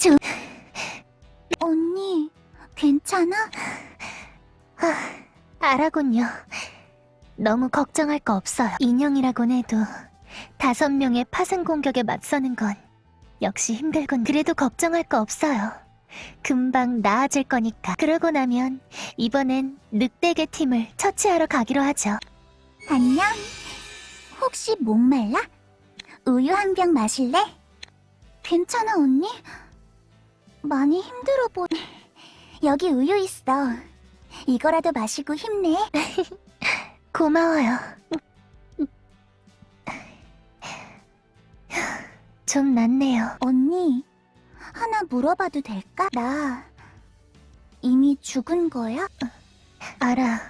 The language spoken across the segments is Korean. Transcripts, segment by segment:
주... 언니, 괜찮아? 알아군요. 너무 걱정할 거 없어요. 인형이라곤 해도 다섯 명의 파생 공격에 맞서는 건 역시 힘들군. 그래도 걱정할 거 없어요. 금방 나아질 거니까. 그러고 나면 이번엔 늑대계 팀을 처치하러 가기로 하죠. 안녕. 혹시 목말라? 우유 한 병 마실래? 괜찮아, 언니? 많이 힘들어 보... 여기 우유 있어. 이거라도 마시고 힘내. 고마워요. 좀 낫네요. 언니, 하나 물어봐도 될까? 나 이미 죽은 거야? 알아.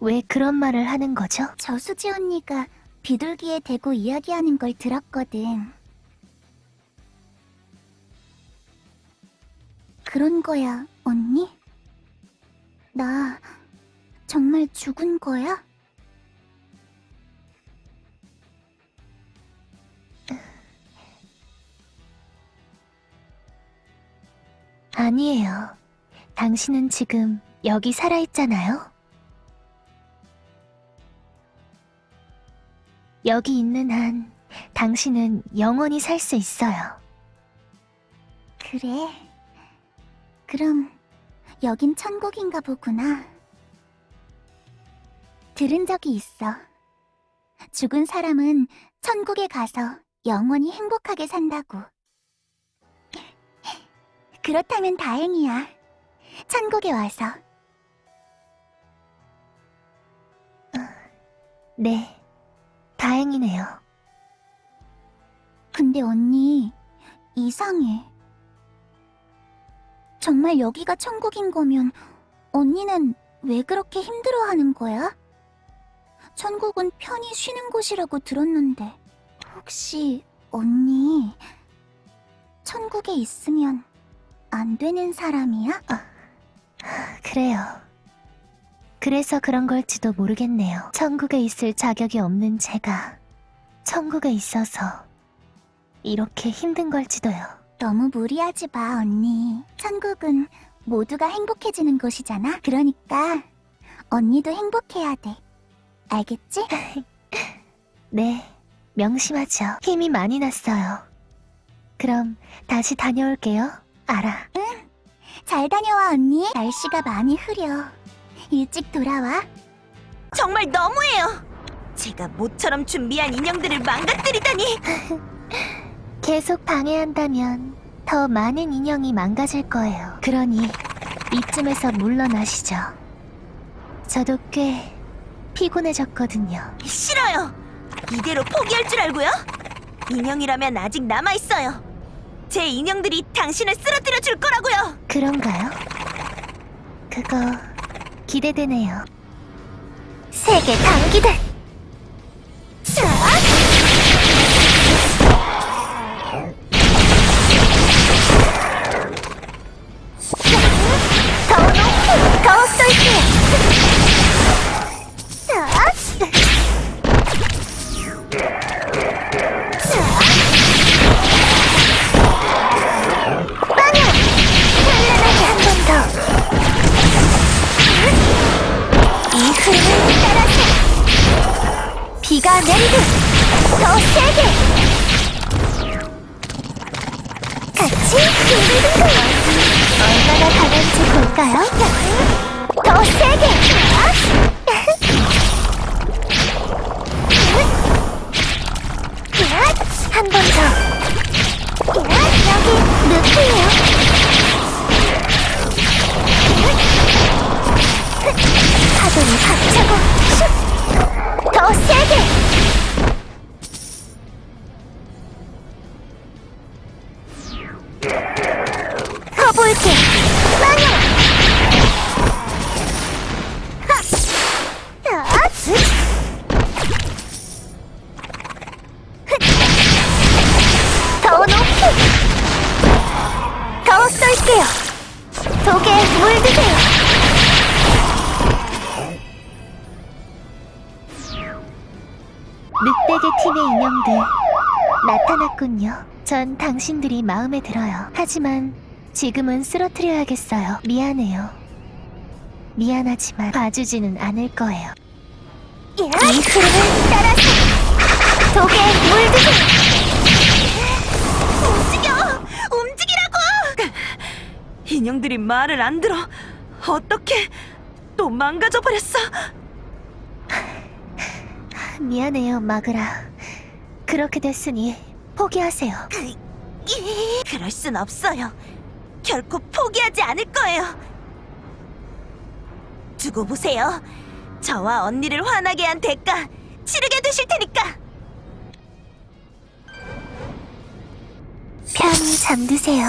왜 그런 말을 하는 거죠? 저수지 언니가 비둘기에 대고 이야기하는 걸 들었거든. 그런 거야, 언니? 나 정말 죽은 거야? 아니에요. 당신은 지금 여기 살아있잖아요. 여기 있는 한 당신은 영원히 살 수 있어요. 그래. 그럼 여긴 천국인가 보구나. 들은 적이 있어. 죽은 사람은 천국에 가서 영원히 행복하게 산다고. 그렇다면 다행이야. 천국에 와서. 네, 다행이네요. 근데 언니, 이상해. 정말 여기가 천국인 거면 언니는 왜 그렇게 힘들어하는 거야? 천국은 편히 쉬는 곳이라고 들었는데 혹시 언니 천국에 있으면 안 되는 사람이야? 그래요. 그래서 그런 걸지도 모르겠네요. 천국에 있을 자격이 없는 제가 천국에 있어서 이렇게 힘든 걸지도요. 너무 무리하지 마, 언니. 천국은 모두가 행복해지는 곳이잖아. 그러니까 언니도 행복해야 돼. 알겠지? 네, 명심하죠. 힘이 많이 났어요. 그럼 다시 다녀올게요. 알아. 잘 다녀와, 언니. 날씨가 많이 흐려. 일찍 돌아와. 정말 너무해요. 제가 모처럼 준비한 인형들을 망가뜨리다니. 계속 방해한다면 더 많은 인형이 망가질 거예요. 그러니 이쯤에서 물러나시죠. 저도 꽤 피곤해졌거든요. 싫어요. 이대로 포기할 줄 알고요? 인형이라면 아직 남아 있어요. 제 인형들이 당신을 쓰러뜨려 줄 거라고요. 그런가요? 그거 기대되네요. 세계 단기들. 더 전 당신들이 마음에 들어요. 하지만 지금은 쓰러뜨려야겠어요. 미안해요. 미안하지만 봐주지는 않을 거예요. 이 흐름을 따라서 독에 물드세요. 움직여! 움직이라고! 인형들이 말을 안 들어. 어떻게 또 망가져 버렸어? 미안해요, 마그라. 그렇게 됐으니 포기하세요. 그럴 순 없어요. 결코 포기하지 않을 거예요. 두고 보세요. 저와 언니를 화나게 한 대가 치르게 되실 테니까. 편히 잠드세요.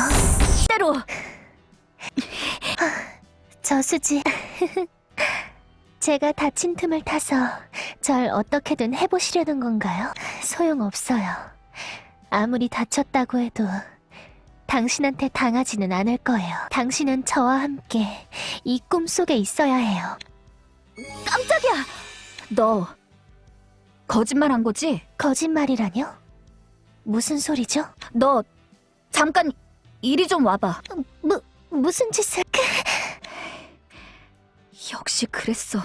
때로 저수지. 제가 다친 틈을 타서 절 어떻게든 해보시려는 건가요? 소용없어요. 아무리 다쳤다고 해도 당신한테 당하지는 않을 거예요. 당신은 저와 함께 이 꿈속에 있어야 해요. 깜짝이야! 너 거짓말 한 거지? 거짓말이라뇨? 무슨 소리죠? 너 잠깐 이리 좀 와봐. 무, 무슨 짓을... 역시 그랬어.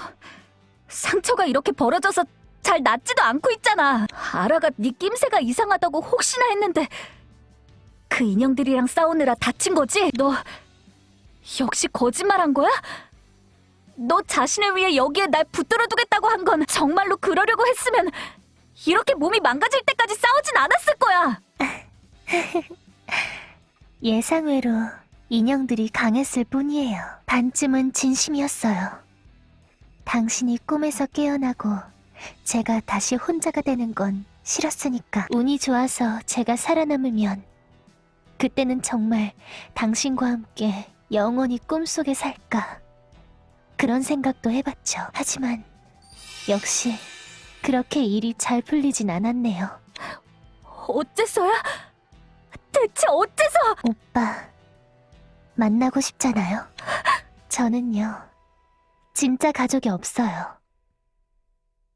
상처가 이렇게 벌어져서 잘 낫지도 않고 있잖아. 아라가 네 낌새가 이상하다고 혹시나 했는데 그 인형들이랑 싸우느라 다친 거지? 너 역시 거짓말한 거야? 너 자신을 위해 여기에 날 붙들어 두겠다고 한 건 정말로 그러려고 했으면 이렇게 몸이 망가질 때까지 싸우진 않았을 거야. 예상외로 인형들이 강했을 뿐이에요. 반쯤은 진심이었어요. 당신이 꿈에서 깨어나고 제가 다시 혼자가 되는 건 싫었으니까. 운이 좋아서 제가 살아남으면 그때는 정말 당신과 함께 영원히 꿈속에 살까. 그런 생각도 해봤죠. 하지만 역시 그렇게 일이 잘 풀리진 않았네요. 어째서야? 대체 어째서? 오빠, 만나고 싶잖아요. 저는요, 진짜 가족이 없어요.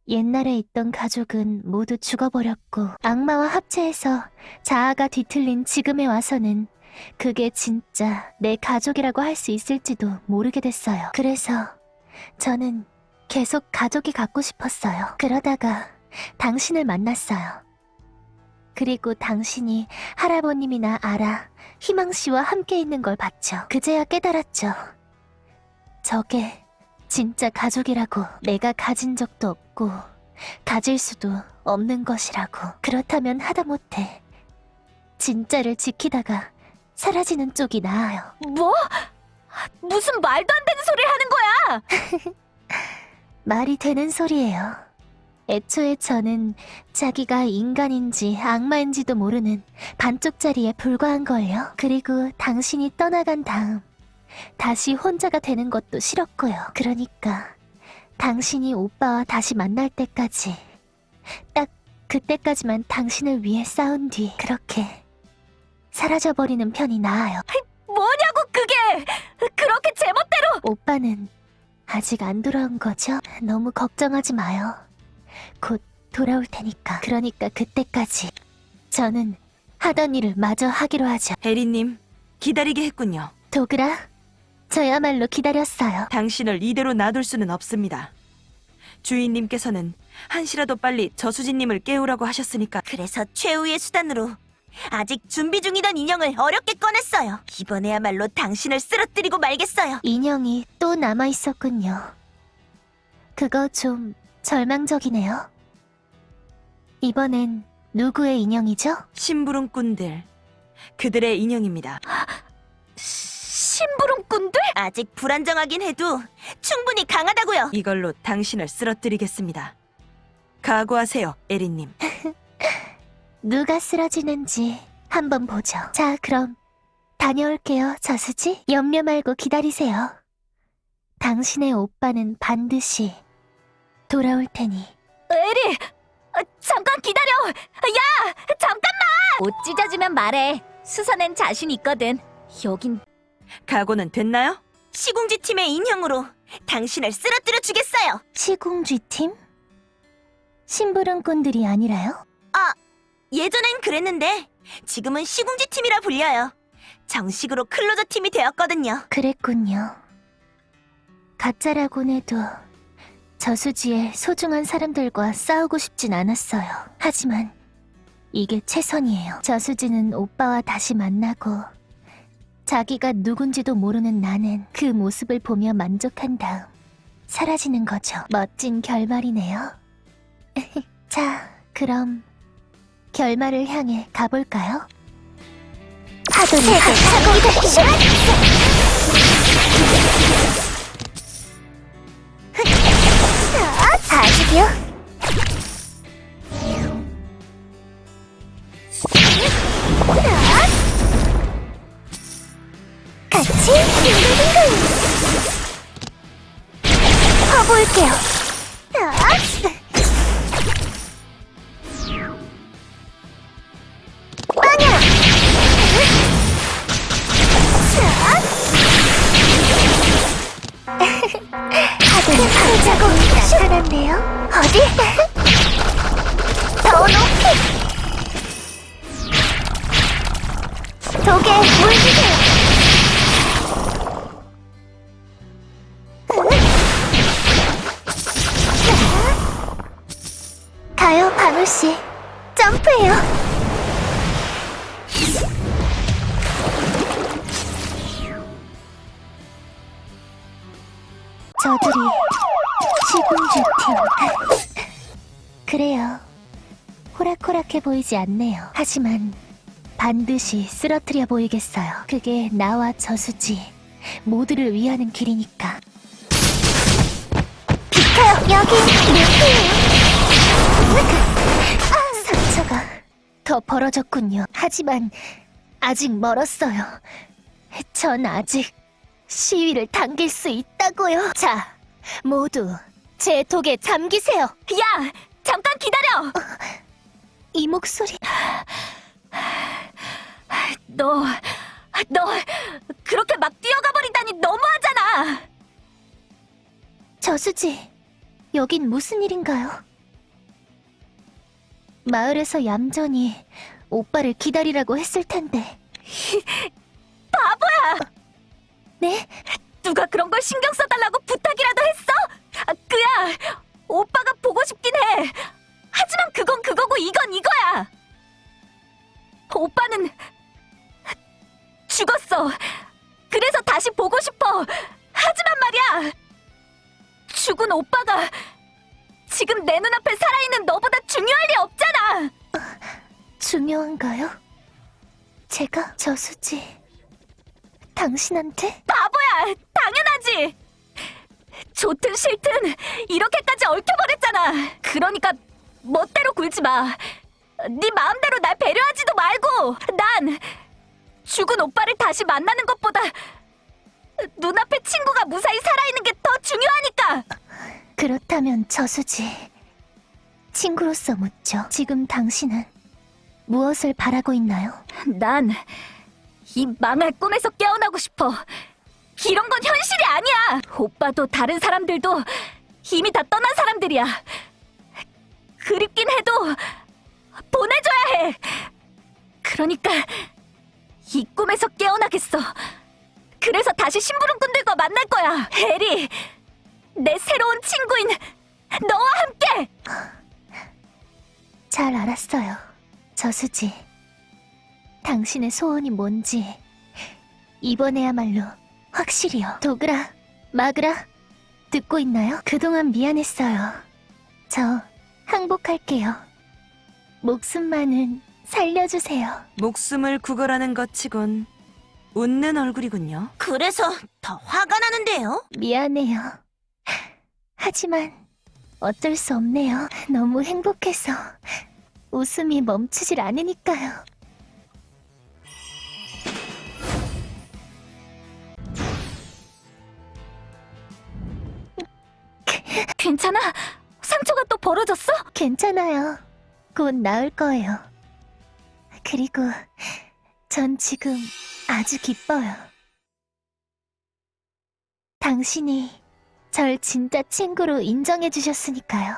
옛날에 있던 가족은 모두 죽어버렸고, 악마와 합체해서 자아가 뒤틀린 지금에 와서는 그게 진짜 내 가족이라고 할 수 있을지도 모르게 됐어요. 그래서 저는 계속 가족이 갖고 싶었어요. 그러다가 당신을 만났어요. 그리고 당신이 할아버님이나 아라, 희망씨와 함께 있는 걸 봤죠. 그제야 깨달았죠. 저게 진짜 가족이라고 내가 가진 적도 없고 가질 수도 없는 것이라고. 그렇다면 하다못해 진짜를 지키다가 사라지는 쪽이 나아요. 뭐? 무슨 말도 안 되는 소리를 하는 거야? 말이 되는 소리예요. 애초에 저는 자기가 인간인지 악마인지도 모르는 반쪽짜리에 불과한 걸요. 그리고 당신이 떠나간 다음 다시 혼자가 되는 것도 싫었고요. 그러니까 당신이 오빠와 다시 만날 때까지 딱 그때까지만 당신을 위해 싸운 뒤 그렇게 사라져버리는 편이 나아요. 뭐냐고 그게! 그렇게 제멋대로! 오빠는 아직 안 돌아온 거죠? 너무 걱정하지 마요. 곧 돌아올 테니까. 그러니까 그때까지 저는 하던 일을 마저 하기로 하죠. 에리님, 기다리게 했군요. 도그라, 저야말로 기다렸어요. 당신을 이대로 놔둘 수는 없습니다. 주인님께서는 한시라도 빨리 저수지님을 깨우라고 하셨으니까 그래서 최후의 수단으로 아직 준비 중이던 인형을 어렵게 꺼냈어요. 이번에야말로 당신을 쓰러뜨리고 말겠어요. 인형이 또 남아 있었군요. 그거 좀 절망적이네요. 이번엔 누구의 인형이죠? 심부름꾼들, 그들의 인형입니다. 심부름꾼들? 아직 불안정하긴 해도 충분히 강하다고요. 이걸로 당신을 쓰러뜨리겠습니다. 각오하세요, 에리님. 누가 쓰러지는지 한번 보죠. 자, 그럼 다녀올게요, 저수지. 염려 말고 기다리세요. 당신의 오빠는 반드시 돌아올 테니. 에리! 아, 잠깐 기다려! 야! 잠깐만! 옷 찢어지면 말해. 수선엔 자신 있거든. 여긴 각오는 됐나요? 시궁지 팀의 인형으로 당신을 쓰러뜨려 주겠어요. 시궁쥐 팀? 심부름꾼들이 아니라요? 예전엔 그랬는데 지금은 시궁지 팀이라 불려요. 정식으로 클로저 팀이 되었거든요. 그랬군요. 가짜라곤 해도 저수지의 소중한 사람들과 싸우고 싶진 않았어요. 하지만 이게 최선이에요. 저수지는 오빠와 다시 만나고 자기가 누군지도 모르는 나는 그 모습을 보며 만족한 다음 사라지는 거죠. 멋진 결말이네요. 자, 그럼 결말을 향해 가볼까요? 파도는 차고 아직이요? 퍼볼게요 그래요. 호락호락해 보이지 않네요. 하지만 반드시 쓰러뜨려 보이겠어요. 그게 나와 저수지 모두를 위하는 길이니까. 비켜요. 여기 루피예요. 아, 상처가 더 벌어졌군요. 하지만 아직 멀었어요. 전 아직 시위를 당길 수 있다고요. 자, 모두 제 독에 잠기세요. 야! 잠깐 기다려! 이 목소리 너, 너 그렇게 막 뛰어가 버리다니 너무하잖아! 저수지 여긴 무슨 일인가요? 마을에서 얌전히 오빠를 기다리라고 했을 텐데 바보야! 네? 누가 그런 걸 신경 써달라고 부탁이라도 했어? 아, 그야 오빠가 보고 싶긴 해. 하지만 그건 그거고 이건 이거야. 오빠는 죽었어. 그래서 다시 보고 싶어. 하지만 말이야. 죽은 오빠가 지금 내 눈앞에 살아있는 너보다 중요할 리 없잖아. 중요한가요? 제가 저수지 당신한테? 바보야! 당연하지! 좋든 싫든 이렇게까지 얽혀버렸잖아! 그러니까 멋대로 굴지 마! 네 마음대로 날 배려하지도 말고! 난 죽은 오빠를 다시 만나는 것보다 눈앞에 친구가 무사히 살아있는 게 더 중요하니까! 그렇다면 저수지 친구로서 묻죠. 지금 당신은 무엇을 바라고 있나요? 난 이 망할 꿈에서 깨어나고 싶어. 이런 건 현실이 아니야. 오빠도 다른 사람들도 이미 다 떠난 사람들이야. 그립긴 해도 보내줘야 해. 그러니까 이 꿈에서 깨어나겠어. 그래서 다시 심부름꾼들과 만날 거야. 에리, 내 새로운 친구인 너와 함께. 잘 알았어요. 저수지. 당신의 소원이 뭔지 이번에야말로 확실히요. 도그라, 마그라 듣고 있나요? 그동안 미안했어요. 저 항복할게요. 목숨만은 살려주세요. 목숨을 구걸하는 것 치곤 웃는 얼굴이군요. 그래서 더 화가 나는데요? 미안해요. 하지만 어쩔 수 없네요. 너무 행복해서 웃음이 멈추질 않으니까요. 괜찮아? 상처가 또 벌어졌어? 괜찮아요. 곧 나을 거예요. 그리고 전 지금 아주 기뻐요. 당신이 절 진짜 친구로 인정해 주셨으니까요.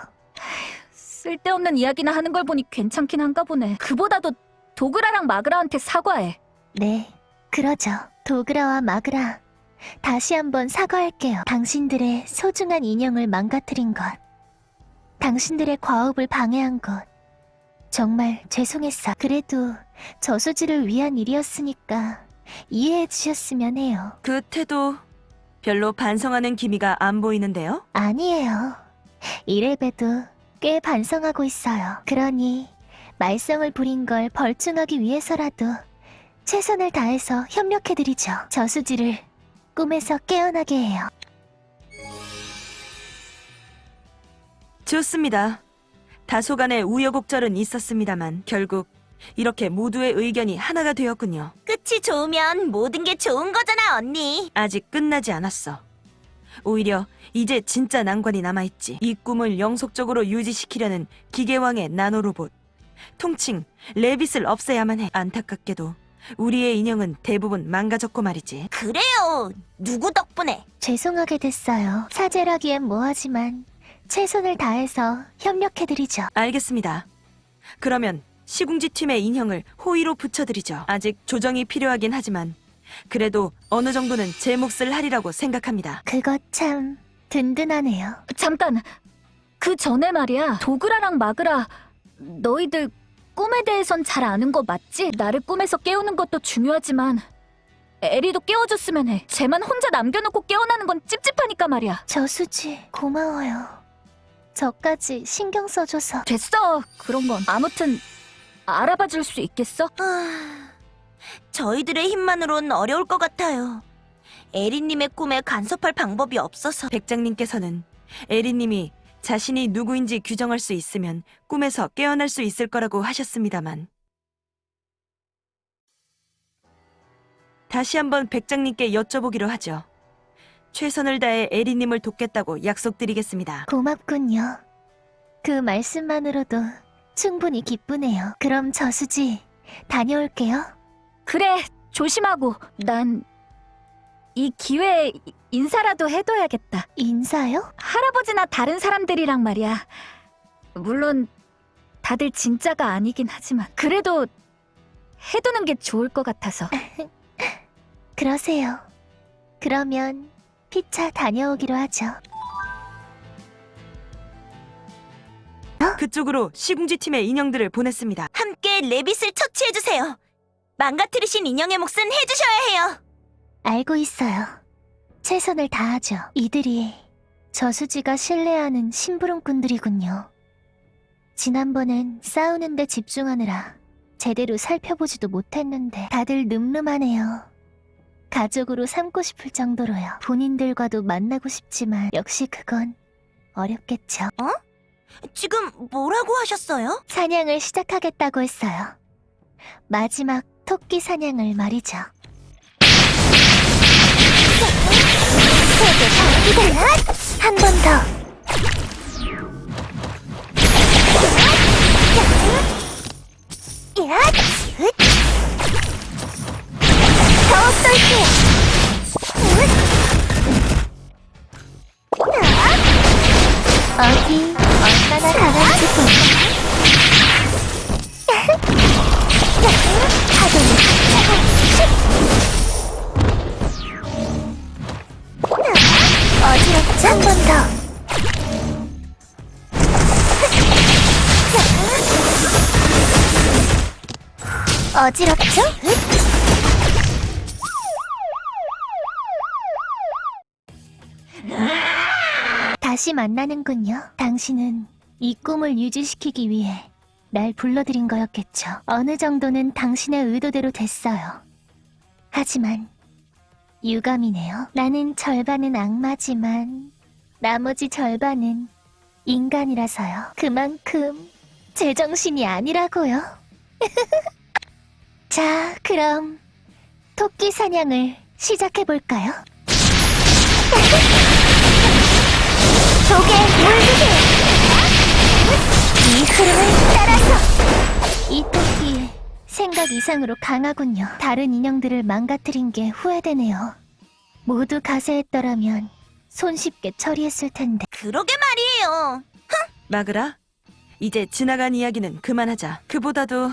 쓸데없는 이야기나 하는 걸 보니 괜찮긴 한가 보네. 그보다도 도그라랑 마그라한테 사과해. 네, 그러죠. 도그라와 마그라. 다시 한번 사과할게요. 당신들의 소중한 인형을 망가뜨린 것. 당신들의 과업을 방해한 것. 정말 죄송했어. 그래도 저수지를 위한 일이었으니까 이해해 주셨으면 해요. 그 태도 별로 반성하는 기미가 안 보이는데요? 아니에요. 이래봬도 꽤 반성하고 있어요. 그러니 말썽을 부린 걸 벌충하기 위해서라도 최선을 다해서 협력해드리죠. 저수지를 꿈에서 깨어나게 해요. 좋습니다. 다소간의 우여곡절은 있었습니다만 결국 이렇게 모두의 의견이 하나가 되었군요. 끝이 좋으면 모든 게 좋은 거잖아, 언니. 아직 끝나지 않았어. 오히려 이제 진짜 난관이 남아있지. 이 꿈을 영속적으로 유지시키려는 기계왕의 나노로봇. 통칭 레빗을 없애야만 해. 안타깝게도 우리의 인형은 대부분 망가졌고 말이지. 그래요. 누구 덕분에? 죄송하게 됐어요. 사죄라기엔 뭐하지만 최선을 다해서 협력해드리죠. 알겠습니다. 그러면 시궁지 팀의 인형을 호의로 붙여드리죠. 아직 조정이 필요하긴 하지만 그래도 어느 정도는 제 몫을 하리라고 생각합니다. 그것 참 든든하네요. 잠깐. 그 전에 말이야. 도그라랑 마그라 너희들 꿈에 대해선 잘 아는 거 맞지? 나를 꿈에서 깨우는 것도 중요하지만 에리도 깨워줬으면 해. 쟤만 혼자 남겨놓고 깨어나는 건 찝찝하니까 말이야. 저수지 고마워요. 저까지 신경 써줘서 됐어. 그런 건 아무튼 알아봐 줄 수 있겠어? 아, 저희들의 힘만으론 어려울 것 같아요. 에리님의 꿈에 간섭할 방법이 없어서. 백장님께서는 에리님이 자신이 누구인지 규정할 수 있으면 꿈에서 깨어날 수 있을 거라고 하셨습니다만 다시 한번 백장님께 여쭤보기로 하죠. 최선을 다해 에리님을 돕겠다고 약속드리겠습니다. 고맙군요. 그 말씀만으로도 충분히 기쁘네요. 그럼 저수지 다녀올게요. 그래. 조심하고. 난 이 기회에 인사라도 해둬야겠다. 인사요? 할아버지나 다른 사람들이랑 말이야. 물론 다들 진짜가 아니긴 하지만 그래도 해두는 게 좋을 것 같아서. 그러세요. 그러면 피차 다녀오기로 하죠. 그쪽으로 시궁지 팀의 인형들을 보냈습니다. 함께 레빗을 처치해주세요. 망가뜨리신 인형의 몫은 해주셔야 해요. 알고 있어요. 최선을 다하죠. 이들이 저수지가 신뢰하는 심부름꾼들이군요. 지난번엔 싸우는데 집중하느라 제대로 살펴보지도 못했는데 다들 늠름하네요. 가족으로 삼고 싶을 정도로요. 본인들과도 만나고 싶지만 역시 그건 어렵겠죠. 지금 뭐라고 하셨어요? 사냥을 시작하겠다고 했어요. 마지막 토끼 사냥을 말이죠. 한 번 더. 더 쏠게요. 어디 어지럽죠? 다시 만나는군요. 당신은 이 꿈을 유지시키기 위해 날 불러들인 거였겠죠. 어느 정도는 당신의 의도대로 됐어요. 하지만 유감이네요. 나는 절반은 악마지만 나머지 절반은 인간이라서요. 그만큼 제정신이 아니라고요. 자, 그럼 토끼 사냥을 시작해볼까요? 조개 물주기! 이 흐름을 따라서! 이 토끼 생각 이상으로 강하군요. 다른 인형들을 망가뜨린 게 후회되네요. 모두 가세했더라면 손쉽게 처리했을 텐데. 그러게 말이에요. 마그라, 이제 지나간 이야기는 그만하자. 그보다도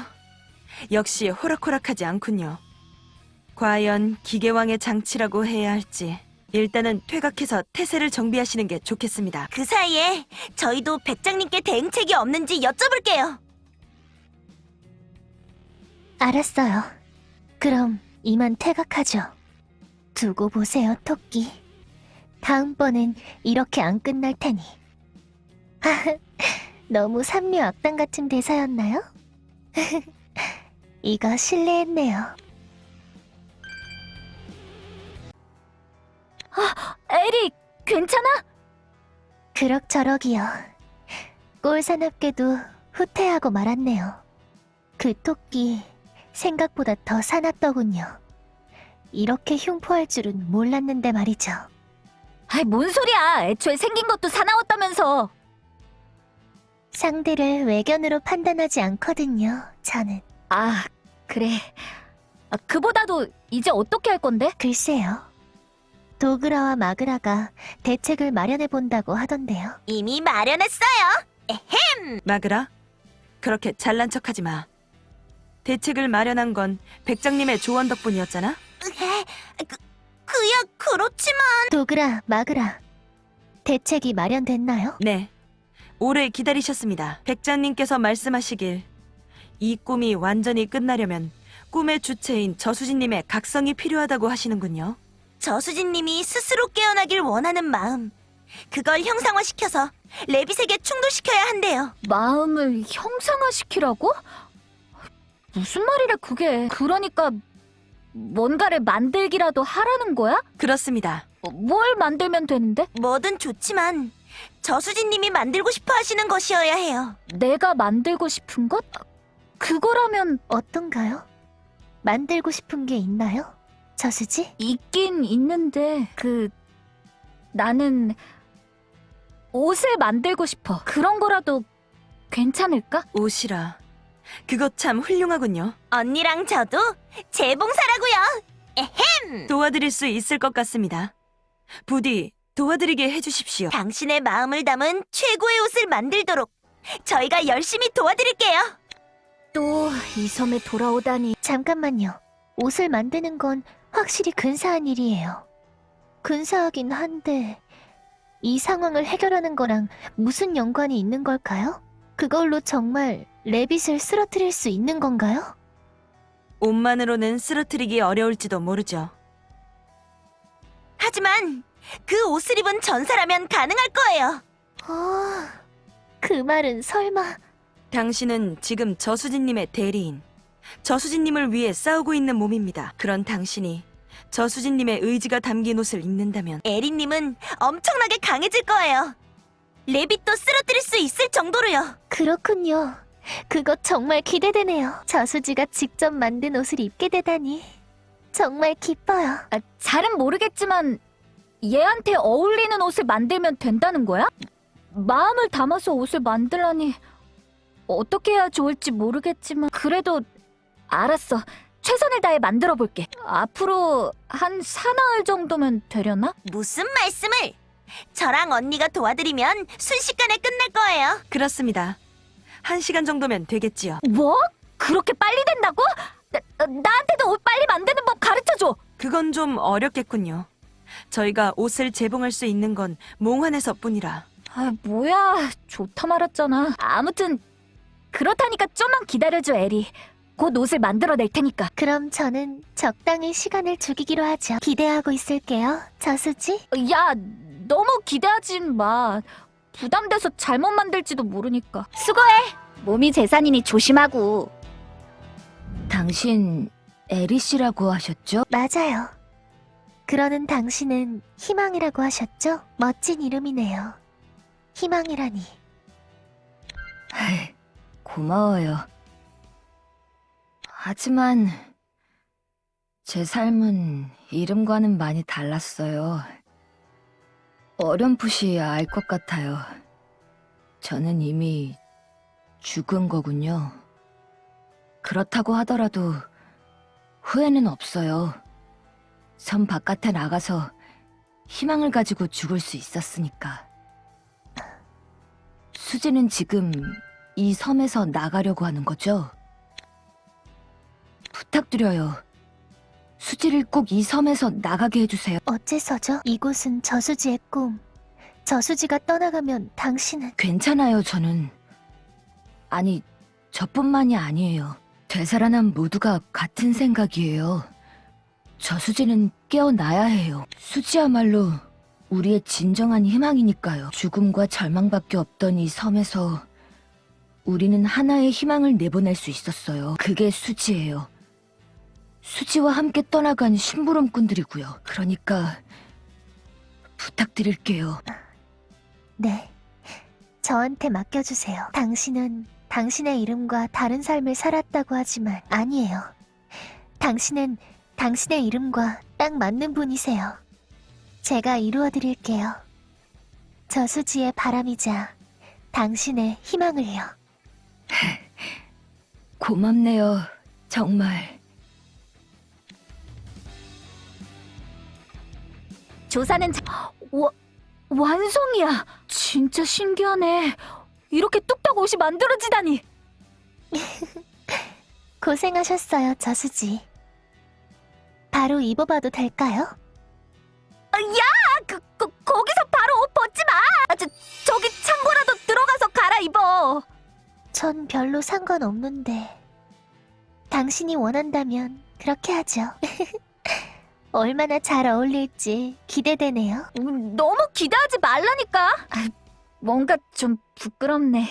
역시 호락호락하지 않군요. 과연 기계왕의 장치라고 해야 할지 일단은 퇴각해서 태세를 정비하시는 게 좋겠습니다. 그 사이에 저희도 백장님께 대응책이 없는지 여쭤볼게요. 알았어요. 그럼 이만 퇴각하죠. 두고 보세요, 토끼. 다음번엔 이렇게 안 끝날 테니. 너무 삼류 악당 같은 대사였나요? 이거 실례했네요. 에리, 괜찮아? 그럭저럭이요. 꼴사납게도 후퇴하고 말았네요. 그 토끼 생각보다 더 사납더군요. 이렇게 흉포할 줄은 몰랐는데 말이죠. 아이, 뭔 소리야. 애초에 생긴 것도 사나웠다면서. 상대를 외견으로 판단하지 않거든요, 저는. 아, 그래. 아, 그보다도 이제 어떻게 할 건데? 글쎄요. 도그라와 마그라가 대책을 마련해 본다고 하던데요. 이미 마련했어요. 마그라, 그렇게 잘난 척하지 마. 대책을 마련한 건 백장님의 조언 덕분이었잖아. 그, 그야 그렇지만 도그라, 마그라. 대책이 마련됐나요? 네, 오래 기다리셨습니다. 백장님께서 말씀하시길 이 꿈이 완전히 끝나려면 꿈의 주체인 저수진님의 각성이 필요하다고 하시는군요. 저수진님이 스스로 깨어나길 원하는 마음 그걸 형상화시켜서 레빗에게 충돌시켜야 한대요. 마음을 형상화시키라고? 무슨 말이래 그게? 그러니까 뭔가를 만들기라도 하라는 거야? 그렇습니다. 어, 뭘 만들면 되는데? 뭐든 좋지만 저수진님이 만들고 싶어 하시는 것이어야 해요. 내가 만들고 싶은 것? 그거라면 어떤가요? 만들고 싶은 게 있나요? 저수지? 있긴 있는데 그 나는 옷을 만들고 싶어. 그런 거라도 괜찮을까? 옷이라. 그거 참 훌륭하군요. 언니랑 저도 재봉사라고요. 도와드릴 수 있을 것 같습니다. 부디 도와드리게 해주십시오. 당신의 마음을 담은 최고의 옷을 만들도록 저희가 열심히 도와드릴게요. 또 이 섬에 돌아오다니. 잠깐만요. 옷을 만드는 건 확실히 근사한 일이에요. 근사하긴 한데 이 상황을 해결하는 거랑 무슨 연관이 있는 걸까요? 그걸로 정말 레빗을 쓰러뜨릴 수 있는 건가요? 옷만으로는 쓰러뜨리기 어려울지도 모르죠. 하지만 그 옷을 입은 전사라면 가능할 거예요. 아, 그 말은 설마 당신은 지금 저수진님의 대리인. 저수진님을 위해 싸우고 있는 몸입니다. 그런 당신이 저수진님의 의지가 담긴 옷을 입는다면 에리님은 엄청나게 강해질 거예요. 레빗도 쓰러뜨릴 수 있을 정도로요. 그렇군요. 그것 정말 기대되네요. 저수지가 직접 만든 옷을 입게 되다니 정말 기뻐요. 아, 잘은 모르겠지만 얘한테 어울리는 옷을 만들면 된다는 거야? 마음을 담아서 옷을 만들라니 어떻게 해야 좋을지 모르겠지만 그래도 알았어. 최선을 다해 만들어 볼게. 앞으로 한 사나흘 정도면 되려나? 무슨 말씀을? 저랑 언니가 도와드리면 순식간에 끝날 거예요. 그렇습니다. 한 시간 정도면 되겠지요. 뭐? 그렇게 빨리 된다고? 나, 나한테도 옷 빨리 만드는 법 가르쳐줘. 그건 좀 어렵겠군요. 저희가 옷을 재봉할 수 있는 건 몽환에서뿐이라. 아, 뭐야. 좋다 말았잖아. 아무튼 그렇다니까 좀만 기다려줘, 에리. 곧 옷을 만들어낼 테니까. 그럼 저는 적당히 시간을 죽이기로 하죠. 기대하고 있을게요. 저수지. 야, 너무 기대하지 마. 부담돼서 잘못 만들지도 모르니까. 수고해. 몸이 재산이니 조심하고. 당신 에리 씨라고 하셨죠? 맞아요. 그러는 당신은 희망이라고 하셨죠? 멋진 이름이네요. 희망이라니. 고마워요. 하지만 제 삶은 이름과는 많이 달랐어요. 어렴풋이 알 것 같아요. 저는 이미 죽은 거군요. 그렇다고 하더라도 후회는 없어요. 섬 바깥에 나가서 희망을 가지고 죽을 수 있었으니까. 수지는 지금 이 섬에서 나가려고 하는 거죠? 부탁드려요. 수지를 꼭 이 섬에서 나가게 해주세요. 어째서죠? 이곳은 저수지의 꿈. 저수지가 떠나가면 당신은 괜찮아요, 저는. 아니, 저뿐만이 아니에요. 되살아난 모두가 같은 생각이에요. 저수지는 깨어나야 해요. 수지야말로 우리의 진정한 희망이니까요. 죽음과 절망밖에 없던 이 섬에서 우리는 하나의 희망을 내보낼 수 있었어요. 그게 수지예요. 수지와 함께 떠나간 심부름꾼들이고요. 그러니까 부탁드릴게요. 네. 저한테 맡겨주세요. 당신은 당신의 이름과 다른 삶을 살았다고 하지만 아니에요. 당신은 당신의 이름과 딱 맞는 분이세요. 제가 이루어드릴게요. 저수지의 바람이자 당신의 희망을요. 고맙네요. 정말. 조사는 자... 와, 완성이야. 진짜 신기하네. 이렇게 뚝딱 옷이 만들어지다니. 고생하셨어요, 저수지. 바로 입어봐도 될까요? 야, 그, 그 거기서 바로 옷 벗지 마. 아, 저, 저기 창고라도 들어가서 갈아입어. 전 별로 상관없는데. 당신이 원한다면 그렇게 하죠. 얼마나 잘 어울릴지 기대되네요. 음, 너무 기대하지 말라니까. 아, 뭔가 좀 부끄럽네.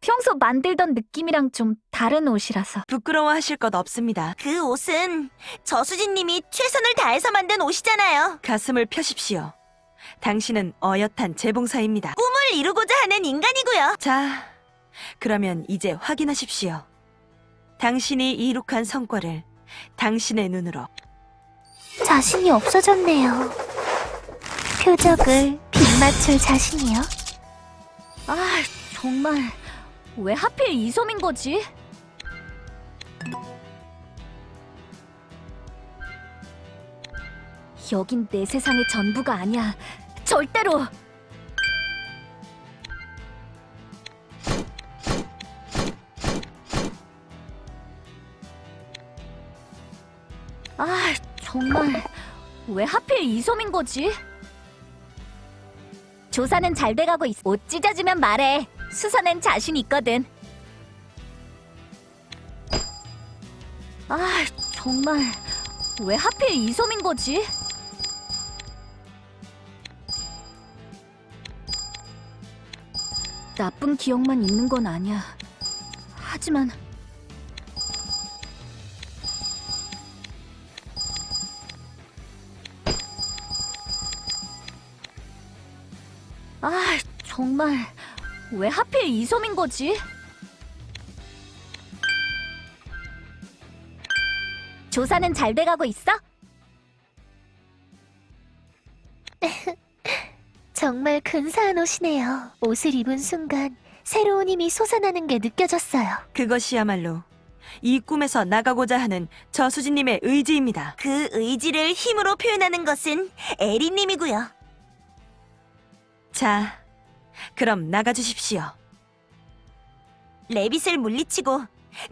평소 만들던 느낌이랑 좀 다른 옷이라서. 부끄러워하실 것 없습니다. 그 옷은 저수진님이 최선을 다해서 만든 옷이잖아요. 가슴을 펴십시오. 당신은 어엿한 재봉사입니다. 꿈을 이루고자 하는 인간이고요. 자, 그러면 이제 확인하십시오. 당신이 이룩한 성과를 당신의 눈으로 자신이 없어졌네요. 표적을 빗맞출 자신이요? 아, 정말 왜 하필 이 섬인 거지? 여긴 내 세상의 전부가 아니야. 절대로. 아, 정말 왜 하필 이 섬인 거지? 조사는 잘 돼가고 있어. 옷 찢어지면 말해. 수선엔 자신 있거든. 아, 정말 왜 하필 이 섬인 거지? 나쁜 기억만 있는 건 아니야. 하지만 정말 왜 하필 이 섬인 거지? 조사는 잘 돼가고 있어? 정말 근사한 옷이네요. 옷을 입은 순간 새로운 힘이 솟아나는 게 느껴졌어요. 그것이야말로 이 꿈에서 나가고자 하는 저수진님의 의지입니다. 그 의지를 힘으로 표현하는 것은 에리님이고요. 자, 그럼 나가주십시오. 레빗을 물리치고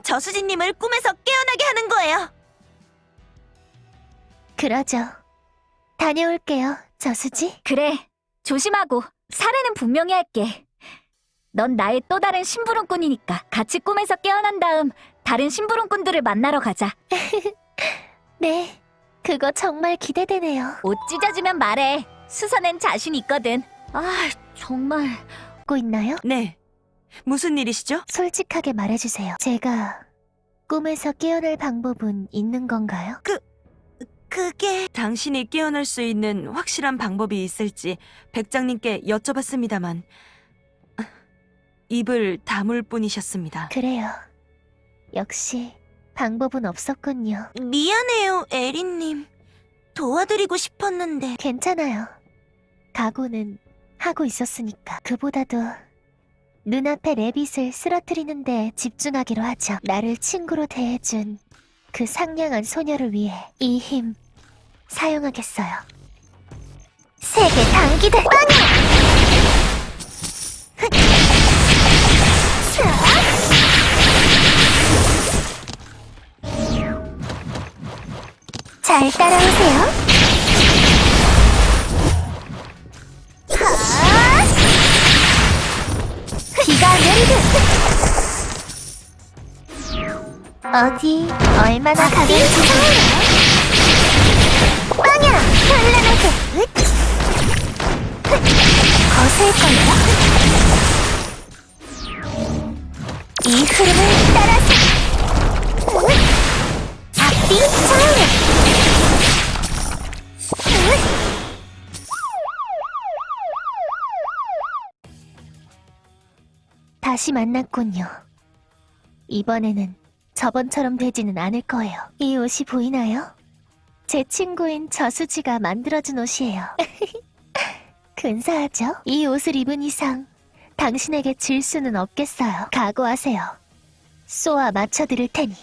저수진님을 꿈에서 깨어나게 하는 거예요. 그러죠. 다녀올게요, 저수지. 그래, 조심하고 사례는 분명히 할게. 넌 나의 또 다른 심부름꾼이니까 같이 꿈에서 깨어난 다음 다른 심부름꾼들을 만나러 가자. 네, 그거 정말 기대되네요. 옷 찢어지면 말해. 수선엔 자신 있거든. 아, 정말. 듣고 있나요? 네, 무슨 일이시죠? 솔직하게 말해주세요. 제가 꿈에서 깨어날 방법은 있는 건가요? 그게 당신이 깨어날 수 있는 확실한 방법이 있을지 백장님께 여쭤봤습니다만 입을 다물 뿐이셨습니다. 그래요. 역시 방법은 없었군요. 미안해요, 에리님. 도와드리고 싶었는데 괜찮아요. 각오는 하고 있었으니까. 그보다도 눈앞의 레빗을 쓰러뜨리는 데 집중하기로 하죠. 나를 친구로 대해준 그 상냥한 소녀를 위해 이 힘 사용하겠어요. 세계 단기들 빵야! 잘 따라오세요. 비가 내리듯 어디 얼마나 가겠지 빵야 현란하게 으악! 거슬걸요? 이 흐름을 따라서 다시 만났군요. 이번에는 저번처럼 되지는 않을 거예요. 이 옷이 보이나요? 제 친구인 저수지가 만들어준 옷이에요. 근사하죠? 이 옷을 입은 이상 당신에게 질 수는 없겠어요. 각오하세요. 쏘아 맞춰드릴 테니.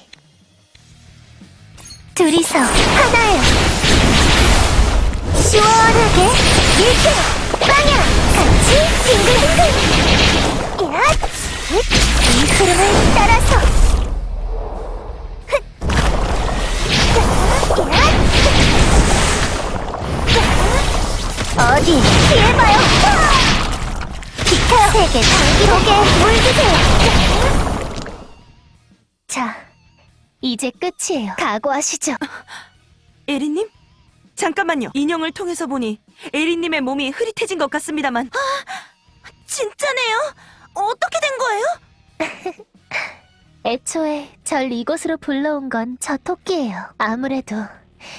둘이서 하나요. 시원하게 밀게 빵야 같이 빙글빙글. 야, 이 흐름을 따라서. 어디 피해봐요. 비켜 세계 장기록에 물드세요. 자, 이제 끝이에요. 각오하시죠. 에리님? 잠깐만요. 인형을 통해서 보니 에리님의 몸이 흐릿해진 것 같습니다만. 진짜네요. 어떻게 된 거예요? 애초에 절 이곳으로 불러온 건 저 토끼예요. 아무래도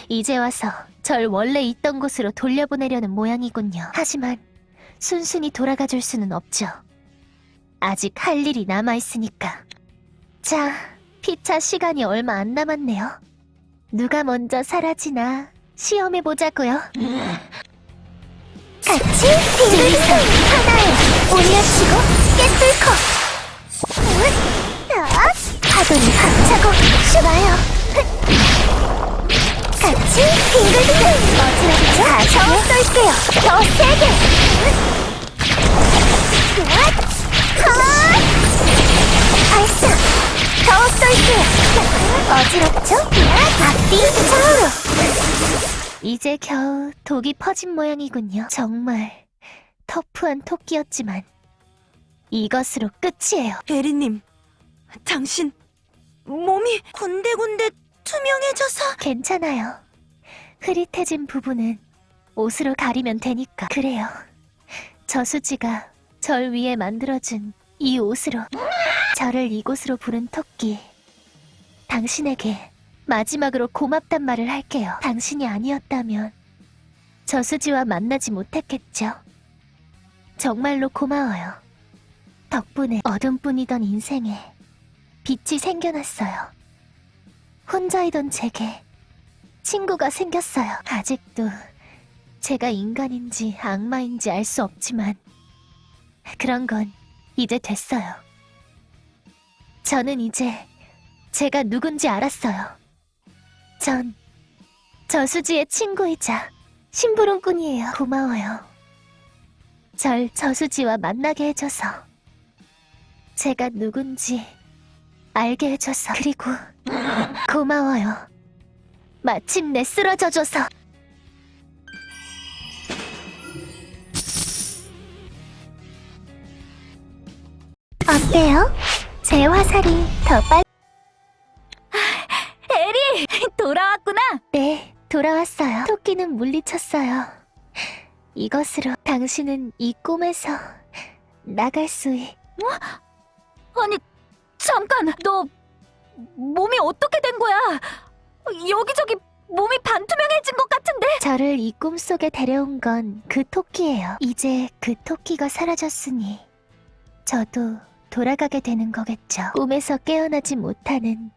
이제 와서 절 원래 있던 곳으로 돌려보내려는 모양이군요. 하지만 순순히 돌아가 줄 수는 없죠. 아직 할 일이 남아있으니까. 자, 피차 시간이 얼마 안 남았네요. 누가 먼저 사라지나 시험해보자고요. 같이 빙글빙글 하나에 올려치고 깨뚫고. 아, 파도를 박차고 슈나요. 같이 빙글빙글. 어지럽죠? 더 쏠게요. 더 세게 아! 발사. 더 쏠게요. 어지럽죠? 앞뒤 좌우로. 이제 겨우 독이 퍼진 모양이군요. 정말 터프한 토끼였지만 이것으로 끝이에요 에리님, 당신 몸이 군데군데 투명해져서 괜찮아요. 흐릿해진 부분은 옷으로 가리면 되니까. 그래요. 저수지가 절 위에 만들어준 이 옷으로 저를 이곳으로 부른 토끼. 당신에게 마지막으로 고맙단 말을 할게요. 당신이 아니었다면 저수지와 만나지 못했겠죠. 정말로 고마워요. 덕분에 어둠뿐이던 인생에 빛이 생겨났어요. 혼자이던 제게 친구가 생겼어요. 아직도 제가 인간인지 악마인지 알 수 없지만 그런 건 이제 됐어요. 저는 이제 제가 누군지 알았어요. 전 저수지의 친구이자 심부름꾼이에요. 고마워요. 절 저수지와 만나게 해줘서 제가 누군지 알게 해줘서 그리고 고마워요. 마침내 쓰러져줘서. 어때요? 제 화살이 더 빨... 에리! 돌아왔구나! 네, 돌아왔어요. 토끼는 물리쳤어요. 이것으로 당신은 이 꿈에서 나갈 수 있... 아니, 잠깐! 너 몸이 어떻게 된 거야? 여기저기 몸이 반투명해진 것 같은데? 저를 이 꿈속에 데려온 건 그 토끼예요. 이제 그 토끼가 사라졌으니 저도 돌아가게 되는 거겠죠. 꿈에서 깨어나지 못하는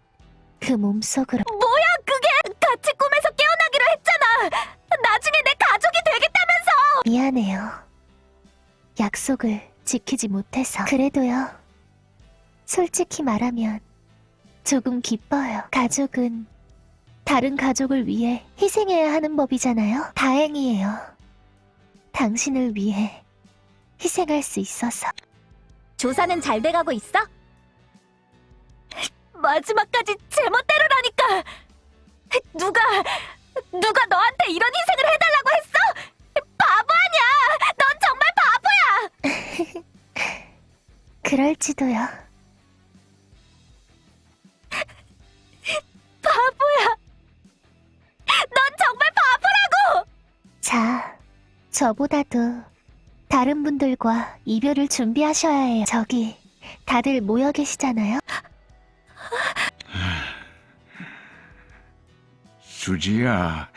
그 몸속으로 뭐야 그게! 같이 꿈에서 깨어나기로 했잖아! 나중에 내 가족이 되겠다면서! 미안해요. 약속을 지키지 못해서 그래도요. 솔직히 말하면 조금 기뻐요. 가족은 다른 가족을 위해 희생해야 하는 법이잖아요. 다행이에요. 당신을 위해 희생할 수 있어서. 조사는 잘 돼가고 있어? 마지막까지 제멋대로라니까! 누가 누가 너한테 이런 희생을 해달라고 했어? 바보 아니야! 넌 정말 바보야! 그럴지도요. 저보다도 다른 분들과 이별을 준비하셔야 해요. 저기, 다들 모여 계시잖아요? 수지야,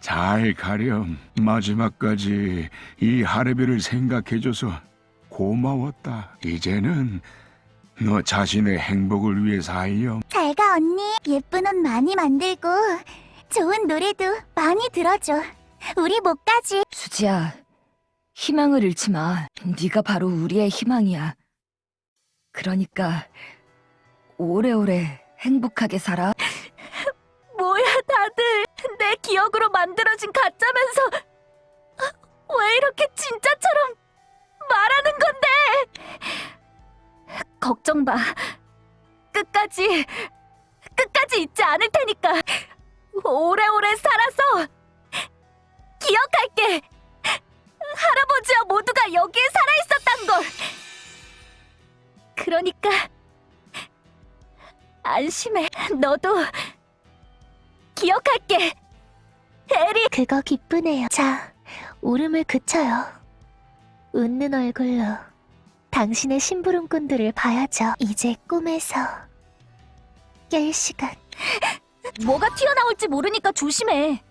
잘 가렴. 마지막까지 이 하레비를 생각해줘서 고마웠다. 이제는 너 자신의 행복을 위해 살렴. 잘 가, 언니. 예쁜 옷 많이 만들고, 좋은 노래도 많이 들어줘. 우리 목까지. 수지야, 희망을 잃지 마. 네가 바로 우리의 희망이야. 그러니까 오래오래 행복하게 살아. 뭐야 다들 내 기억으로 만들어진 가짜면서 왜 이렇게 진짜처럼 말하는 건데 걱정 마 끝까지 끝까지 잊지 않을 테니까 오래오래 살아서 기억할게 할아버지와 모두가 여기에 살아있었단 걸 그러니까 안심해 너도 기억할게. 에리. 그거 기쁘네요. 자, 울음을 그쳐요. 웃는 얼굴로 당신의 심부름꾼들을 봐야죠. 이제 꿈에서 깰 시간. 뭐가 튀어나올지 모르니까 조심해.